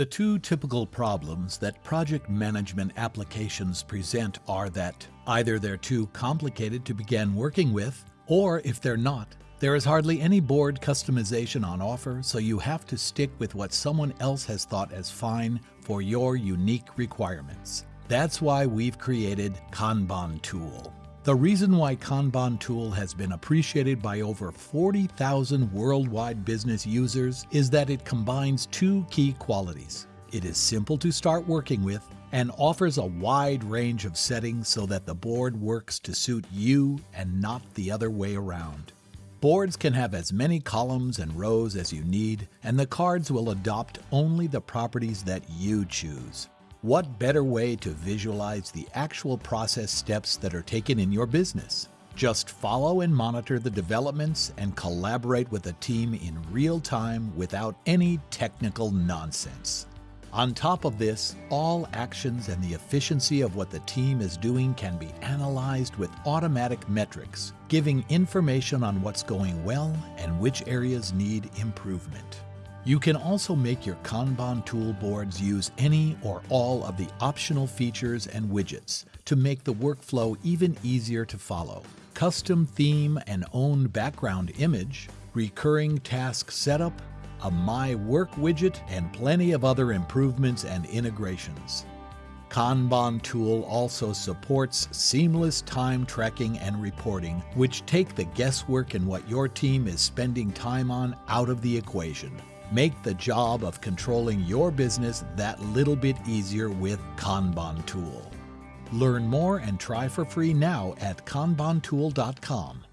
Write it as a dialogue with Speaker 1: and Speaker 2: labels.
Speaker 1: The two typical problems that project management applications present are that either they're too complicated to begin working with, or if they're not, there is hardly any board customization on offer, so you have to stick with what someone else has thought as fine for your unique requirements. That's why we've created Kanban Tool. The reason why Kanban Tool has been appreciated by over 40,000 worldwide business users is that it combines two key qualities. It is simple to start working with and offers a wide range of settings so that the board works to suit you and not the other way around. Boards can have as many columns and rows as you need, and the cards will adopt only the properties that you choose. What better way to visualize the actual process steps that are taken in your business? Just follow and monitor the developments and collaborate with the team in real time without any technical nonsense. On top of this, all actions and the efficiency of what the team is doing can be analyzed with automatic metrics, giving information on what's going well and which areas need improvement. You can also make your Kanban tool boards use any or all of the optional features and widgets to make the workflow even easier to follow. Custom theme and own background image, recurring task setup, a My Work widget, and plenty of other improvements and integrations. Kanban tool also supports seamless time tracking and reporting, which take the guesswork in what your team is spending time on out of the equation. Make the job of controlling your business that little bit easier with Kanban Tool. Learn more and try for free now at kanbantool.com.